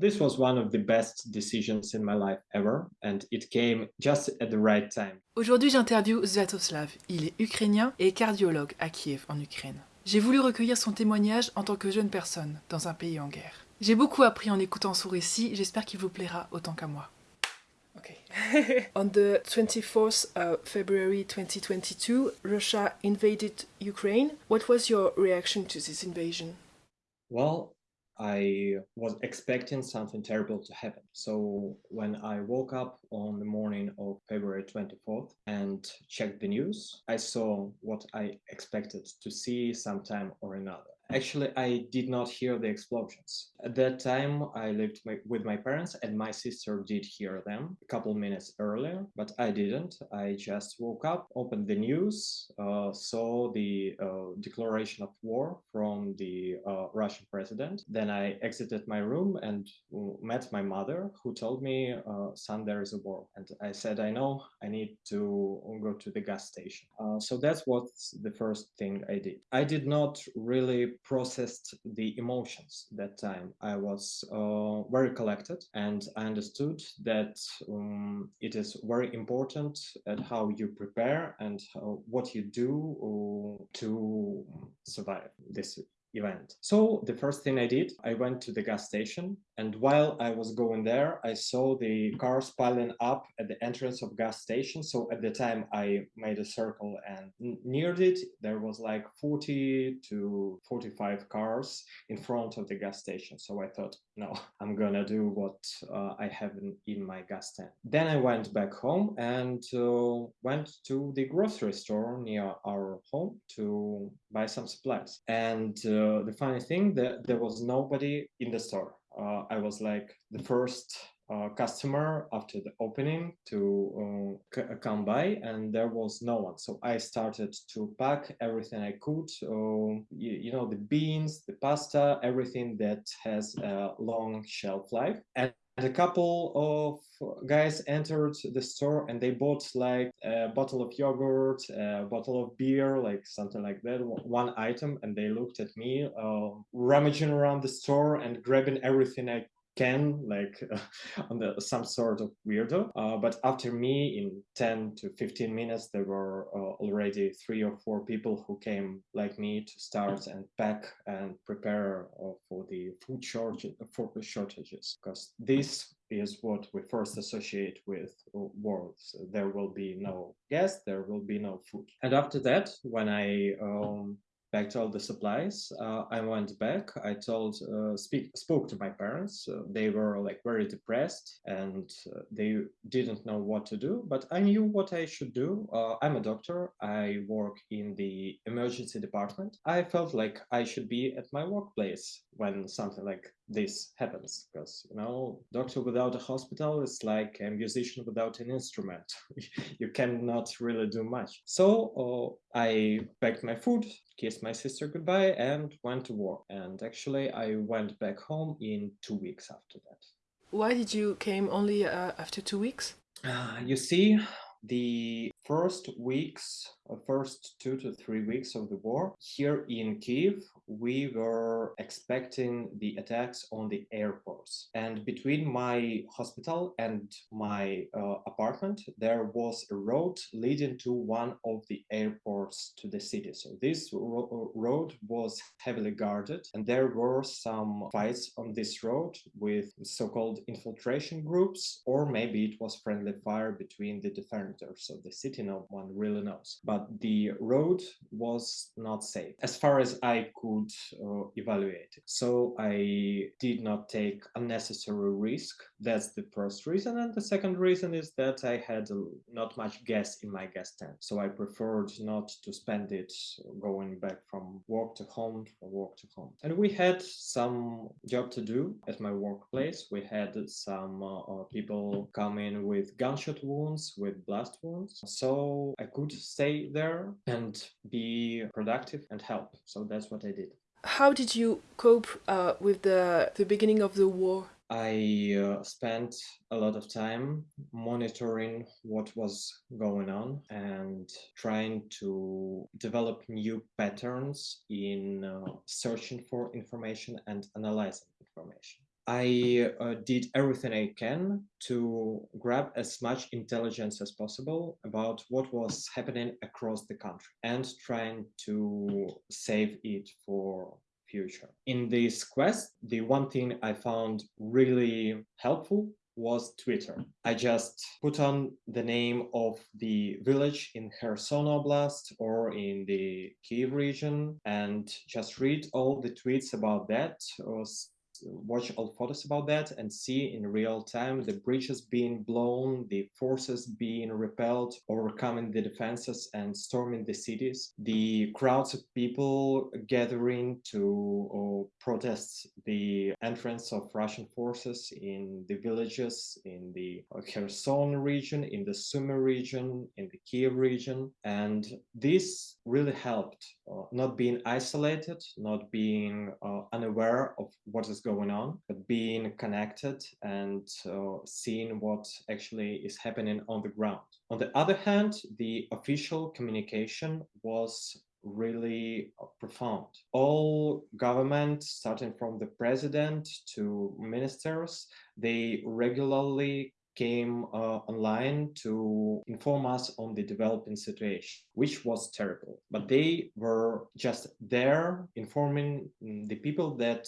This was one of the best decisions in my life ever, and it came just at the right time. Aujourd'hui, j'interviewe Zatoslav. Il est ukrainien et cardiologue à Kiev, en Ukraine. J'ai voulu recueillir son témoignage en tant que jeune personne dans un pays en guerre. J'ai beaucoup appris en écoutant son récit, j'espère qu'il vous plaira autant qu'à moi. Okay. On the 24th of February 2022, Russia invaded Ukraine. What was your reaction to this invasion? Well, I was expecting something terrible to happen. So when I woke up on the morning of February 24th and checked the news, I saw what I expected to see sometime or another. Actually, I did not hear the explosions. At that time, I lived my, with my parents and my sister did hear them a couple minutes earlier, but I didn't. I just woke up, opened the news, uh, saw the uh, declaration of war from the uh, Russian president. Then I exited my room and met my mother, who told me, uh, son, there is a war. And I said, I know, I need to go to the gas station. Uh, so that's what the first thing I did. I did not really processed the emotions that time. I was uh, very collected and I understood that um, it is very important at how you prepare and how, what you do uh, to survive this event. So the first thing I did, I went to the gas station and while I was going there, I saw the cars piling up at the entrance of gas station. So at the time I made a circle and near it, there was like 40 to 45 cars in front of the gas station. So I thought, no, I'm gonna do what uh, I have in, in, my gas tank. Then I went back home and uh, went to the grocery store near our home to buy some supplies. And uh, the funny thing that there was nobody in the store. Uh, I was like the first uh, customer after the opening to uh, come by and there was no one so i started to pack everything i could you, you, know the beans the pasta everything that has a long shelf life and a couple of guys entered the store and they bought like a bottle of yogurt a bottle of beer like something like that one item. And they looked at me uh, rummaging around the store and grabbing everything i can like uh, on the some sort of weirdo uh, but after me in 10 to 15 minutes there were uh, already three or four people who came like me to start and pack and prepare uh, for the food shortage for shortages because this is what we first associate with wars. There will be no gas, there will be no food. And after that, when I um, packed all the supplies. Uh, I went back. I told, uh, speak, spoke to my parents. Uh, they were like very depressed and uh, they didn't know what to do. But I knew what I should do. Uh, I'm a doctor. I work in the emergency department. I felt like I should be at my workplace when something like this happens because you know doctor without a hospital is like a musician without an instrument. You cannot really do much. So uh, i packed my food kissed my sister goodbye and went to work. And actually i went back home in two weeks after that. Why did you came only uh, after two weeks? Uh, you see the first weeks, uh, first two to three weeks of the war, here in Kiev, we were expecting the attacks on the airports. And between my hospital and my uh, apartment, there was a road leading to one of the airports to the city. So this ro road was heavily guarded and there were some fights on this road with so-called infiltration groups, or maybe it was friendly fire between the defenders of the city no one really knows. But the road was not safe as far as I could uh, evaluate it. So I did not take unnecessary risk. That's the first reason. And the second reason is that I had not much gas in my gas tank. So I preferred not to spend it going back from work to home, from work to home. And we had some job to do at my workplace. We had some uh, uh people come in with gunshot wounds, with blast wounds. So so I could stay there and be productive and help. So that's what I did. How did you cope uh, with the, the beginning of the war? I uh, spent a lot of time monitoring what was going on and trying to develop new patterns in uh, searching for information and analyzing information. I uh, did everything I can to grab as much intelligence as possible about what was happening across the country and trying to save it for future. In this quest, the one thing I found really helpful was Twitter. I just put on the name of the village in Kherson Oblast or in the Kiev region and just read all the tweets about that or watch all photos about that and see in real time the bridges being blown, the forces being repelled, overcoming the defenses and storming the cities, the crowds of people gathering to uh, protest the entrance of Russian forces in the villages in the Kherson region, in the Sumy region, in the Kiev region. And this really helped uh, not being isolated, not being uh, unaware of what is going on, but being connected and uh, seeing what actually is happening on the ground. On the other hand, the official communication was really profound. All government, starting from the president to ministers, they regularly came uh, online to inform us on the developing situation, which was terrible. But they were just there informing mm, the people that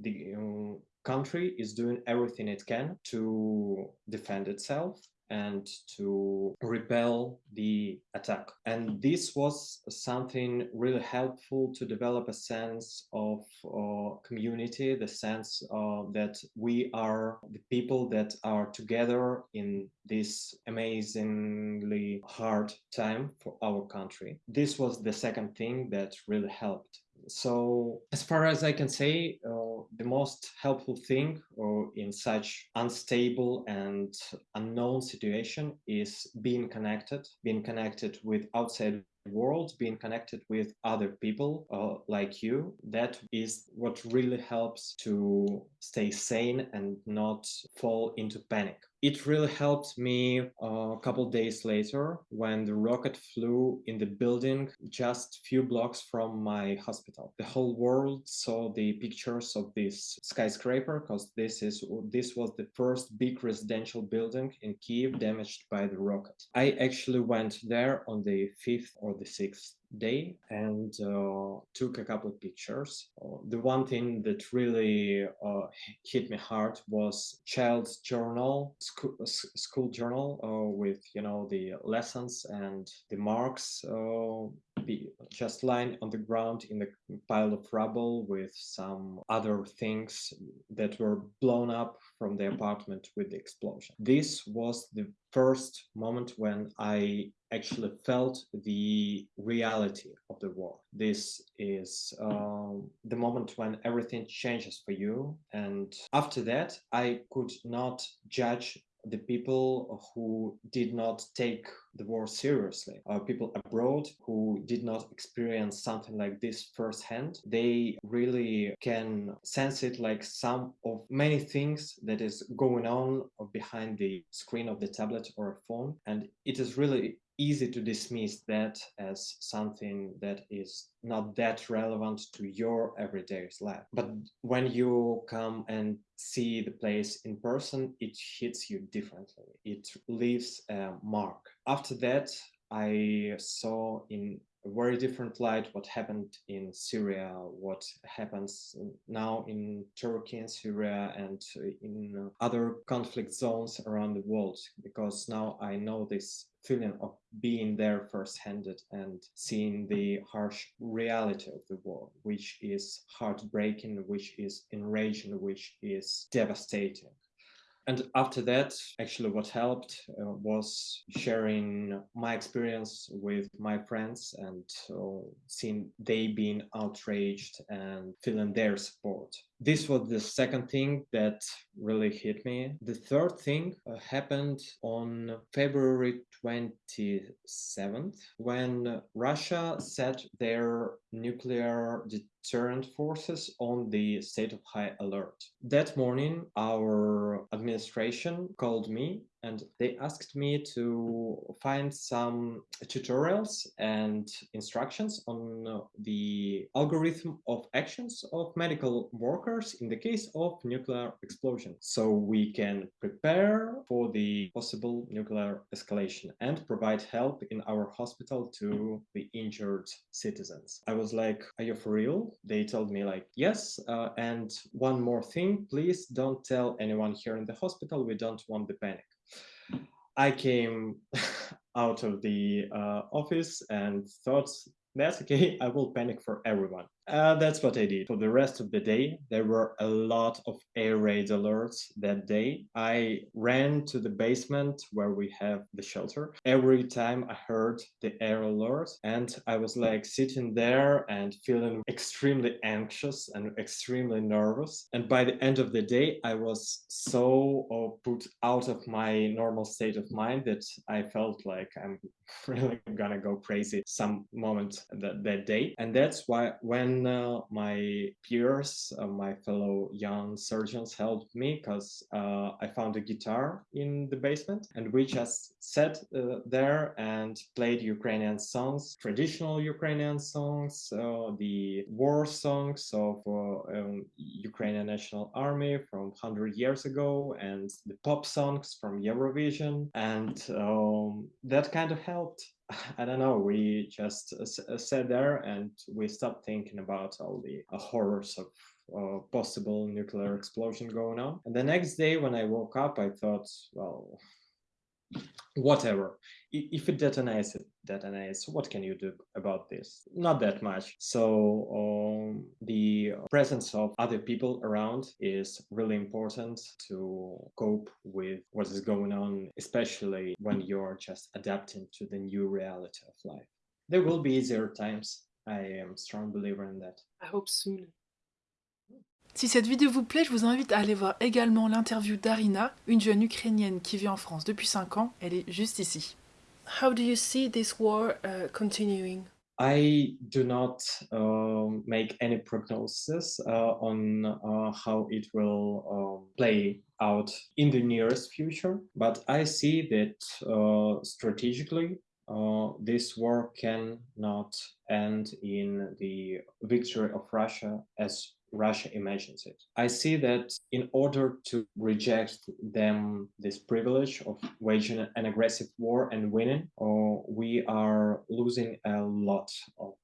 the um, country is doing everything it can to defend itself and to repel the attack. And this was something really helpful to develop a sense of uh, community, the sense uh, that we are the people that are together in this amazingly hard time for our country. This was the second thing that really helped so as far as I can say, uh, the most helpful thing uh, in such unstable and unknown situation is being connected, being connected with outside world being connected with other people uh, like you. That is what really helps to stay sane and not fall into panic it really helped me uh, a couple days later when the rocket flew in the building just few blocks from my hospital. The whole world saw the pictures of this skyscraper because this is this was the first big residential building in kiev damaged by the rocket. I actually went there on the 5th or the sixth day and uh, took a couple of pictures. The one thing that really uh, hit me hard was child's journal, school, school journal uh, with you know the lessons and the marks uh, just lying on the ground in a pile of rubble with some other things that were blown up from the apartment with the explosion. This was the first moment when I actually felt the reality of the war. This is um, the moment when everything changes for you. And after that, I could not judge the people who did not take the war seriously, uh, people abroad who did not experience something like this firsthand, they really can sense it like some of many things that is going on behind the screen of the tablet or a phone. And it is really easy to dismiss that as something that is not that relevant to your everyday life. But when you come and see the place in person, it hits you differently. It leaves a mark. After that, I saw in a very different light what happened in Syria, what happens now in Turkey and Syria and uh, in other conflict zones around the world, because now I know this feeling of being there first-handed and seeing the harsh reality of the war, which is heartbreaking, which is enraging, which is devastating. And after that, actually, what helped uh, was sharing my experience with my friends and uh, seeing they being outraged and feeling their support. This was the second thing that really hit me. The third thing uh, happened on February 27th when Russia set their nuclear deterrent forces on the state of high alert. That morning, our administration called me and they asked me to find some tutorials and instructions on the algorithm of actions of medical workers in the case of nuclear explosion. So we can prepare for the possible nuclear escalation and provide help in our hospital to the injured citizens. I was like, are you for real? They told me like, yes. Uh, and one more thing, please don't tell anyone here in the hospital. We don't want the panic. I came out of the uh, office and thought that's okay, I will panic for everyone. Uh, that's what I did. For the rest of the day, there were a lot of air raid alerts that day. I ran to the basement where we have the shelter. Every time I heard the air alert, and I was like sitting there and feeling extremely anxious and extremely nervous. And by the end of the day, I was so uh, put out of my normal state of mind that I felt like I'm really gonna go crazy some moment that, that day. And that's why when uh, my peers, uh, my fellow young surgeons helped me because uh, I found a guitar in the basement and we just sat uh, there and played Ukrainian songs, traditional Ukrainian songs, uh, the war songs of uh, um, Ukrainian National Army from 100 years ago and the pop songs from Eurovision. And um, that kind of helped. I don't know. We just uh, sat there and we stopped thinking about all the uh, horrors of uh, possible nuclear explosion going on. And the next day, when I woke up, I thought, well, whatever. If it detonates it detonates what can you do about this? Not that much. So um, the presence of other people around is really important to cope with what is going on especially when you're just adapting to the new reality of life. There will be easier times. I am a strong believer in that. I hope soon Si cette vidéo vous plaît, je vous invite à aller voir également l'interview d'Arina, une jeune ukrainienne qui vit en France depuis 5 ans. Elle est juste ici. How do you see this war uh, continuing? I do not uh, make any prognosis uh, on uh, how it will um, play out in the nearest future, but I see that uh, strategically uh, this war cannot end in the victory of Russia as Russia imagines it. I see that in order to reject them this privilege of waging an aggressive war and winning, uh, we are losing a lot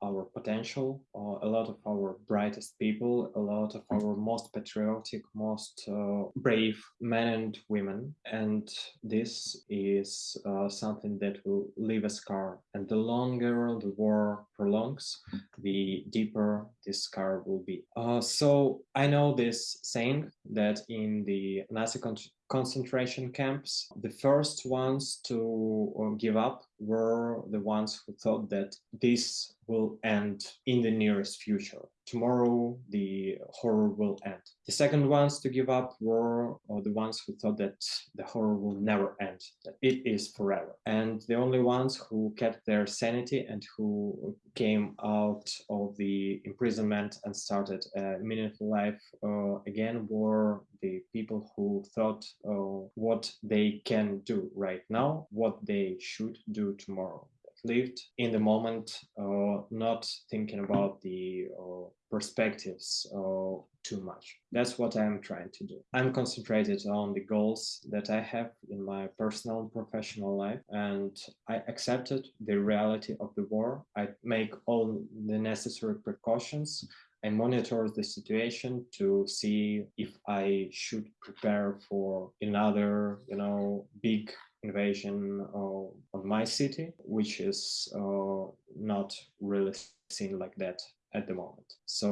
our potential, uh, a lot of our brightest people, a lot of our most patriotic, most uh, brave men and women. And this is uh, something that will leave a scar. And the longer the war prolongs, the deeper this scar will be. Uh, so I know this saying that in the Nazi con concentration camps, the first ones to uh, give up were the ones who thought that this will end in the nearest future. Tomorrow, the horror will end. The second ones to give up were uh, the ones who thought that the horror will never end, that it is forever. And the only ones who kept their sanity and who came out of the imprisonment and started a meaningful life uh, again were the people who thought uh, what they can do right now, what they should do tomorrow lived in the moment, uh, not thinking about the uh, perspectives uh, too much. That's what I'm trying to do. I'm concentrated on the goals that I have in my personal and professional life, and I accepted the reality of the war. I make all the necessary precautions I monitor the situation to see if I should prepare for another, you know, big invasion of, of my city, which is uh, not really seen like that at the moment. So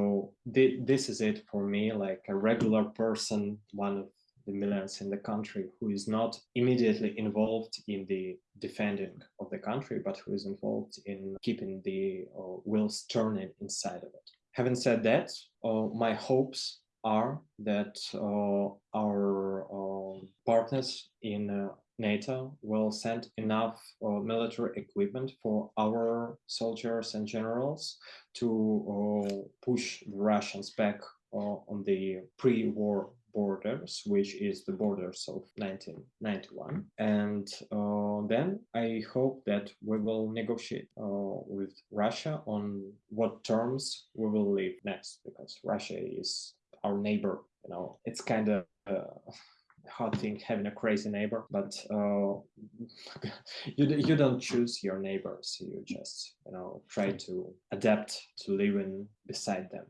th this is it for me, like a regular person, one of the millions in the country who is not immediately involved in the defending of the country, but who is involved in keeping the uh, wheels turning inside of it. Having said that, uh, my hopes are that uh, our uh, partners in uh, NATO will send enough uh, military equipment for our soldiers and generals to uh, push the Russians back uh, on the pre-war borders, which is the borders of 1991. And uh, then I hope that we will negotiate uh, with Russia on what terms we will live next, because Russia is our neighbor. You know, it's kind of uh, hard thing having a crazy neighbor, but uh, you you don't choose your neighbors. You just you know try to adapt to living beside them.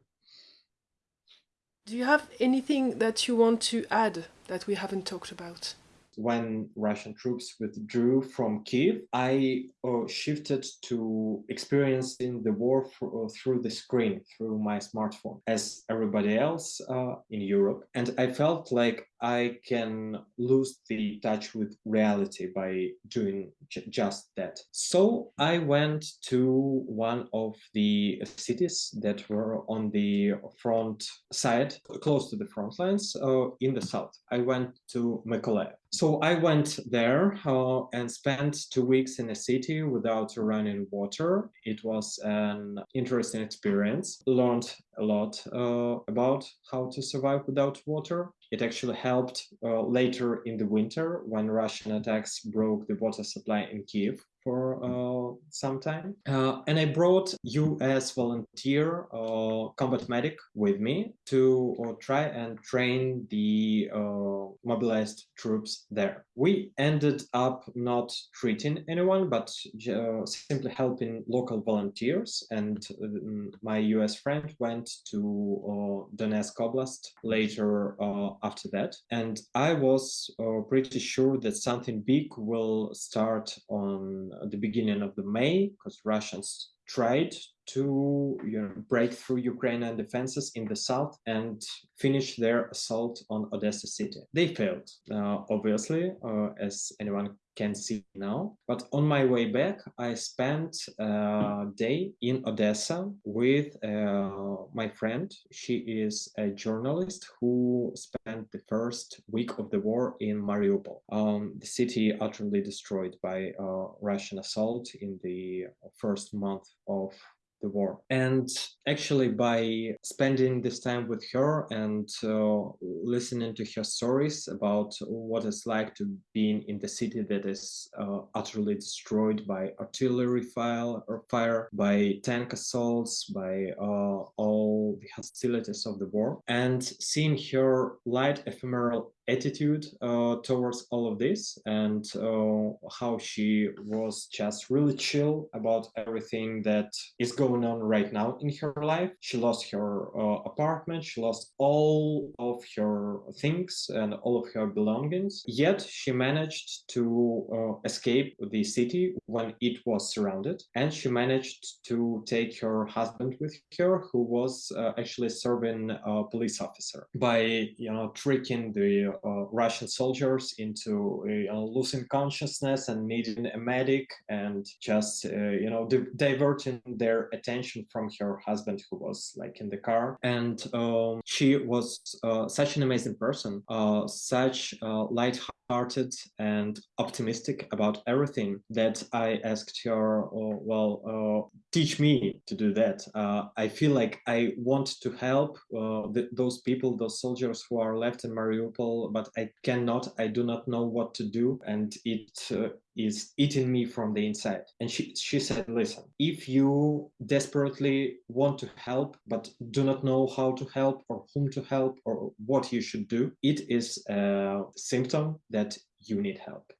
Do you have anything that you want to add that we haven't talked about? when Russian troops withdrew from Kiev, I uh, shifted to experiencing the war uh, through the screen, through my smartphone, as everybody else uh, in Europe. And I felt like I can lose the touch with reality by doing just that. So I went to one of the cities that were on the front side, close to the front lines uh, in the south. I went to Mykolaiv. So I went there uh, and spent two weeks in a city without running water. It was an interesting experience. Learned a lot uh, about how to survive without water. It actually helped uh, later in the winter when Russian attacks broke the water supply in Kiev for uh, some time. Uh, and I brought US volunteer uh, combat medic with me to uh, try and train the uh, mobilized troops there. We ended up not treating anyone, but uh, simply helping local volunteers. And my US friend went to Donetsk Oblast later after that. And I was pretty sure that something big will start on Uh, the beginning of the May because Russians tried to you know, break through Ukrainian defenses in the south and finish their assault on Odessa city. They failed, uh, obviously, uh, as anyone can see now. But on my way back, I spent a day in Odessa with uh, my friend. She is a journalist who spent the first week of the war in Mariupol, um, the city utterly destroyed by uh, Russian assault in the first month of the war. And actually, by spending this time with her and uh, listening to her stories about what it's like to be in the city that is uh, utterly destroyed by artillery fire, or fire, by tank assaults, by uh, all the hostilities of the war, and seeing her light, ephemeral attitude uh, towards all of this and uh, how she was just really chill about everything that is going on right now in her life. She lost her uh, apartment, she lost all of her things and all of her belongings. Yet she managed to uh, escape the city when it was surrounded, and she managed to take her husband with her, who was uh, actually serving a police officer, by you know tricking the uh, Russian soldiers into uh, losing consciousness and needing a medic and just uh, you know di- diverting their attention from her husband who was like in the car. And um, she was uh, such an amazing person uh, such uh, light and optimistic about everything that I asked her, oh, well, uh, teach me to do that. Uh, I feel like I want to help uh, th- those people, those soldiers who are left in Mariupol, but I cannot, I do not know what to do. And it uh, is eating me from the inside. And she, she said, listen, if you desperately want to help, but do not know how to help or whom to help or what you should do, it is a symptom that you need help.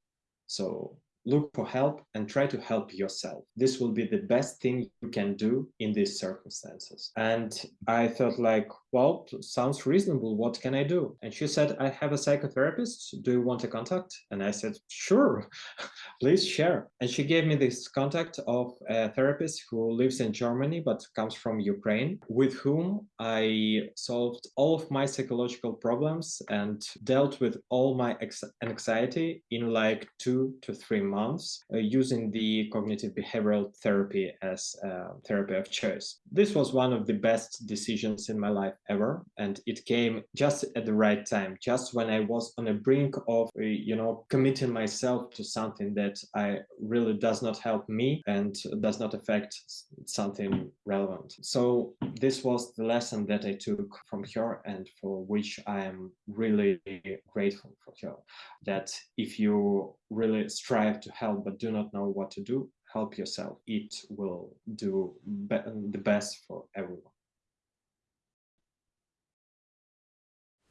So look for help and try to help yourself. This will be the best thing you can do in these circumstances. And I thought like, well, sounds reasonable. What can I do? And she said, I have a psychotherapist. Do you want a contact? And I said, sure, please share. And she gave me this contact of a therapist who lives in Germany, but comes from Ukraine, with whom I solved all of my psychological problems and dealt with all my anxiety in like two to three months months uh, using the cognitive behavioral therapy as a therapy of choice. This was one of the best decisions in my life ever, and it came just at the right time, just when I was on the brink of, uh, you know, committing myself to something that I really does not help me and does not affect something relevant. So this was the lesson that I took from her and for which I am really grateful for her. That if you really strive help but do not know what to do, help yourself. It will do the best for everyone.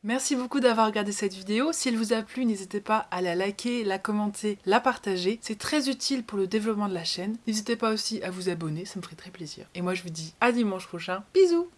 Merci beaucoup d'avoir regardé cette vidéo. Si elle vous a plu, n'hésitez pas à la liker, la commenter, la partager. C'est très utile pour le développement de la chaîne. N'hésitez pas aussi à vous abonner, ça me ferait très plaisir. Et moi je vous dis à dimanche prochain. Bisous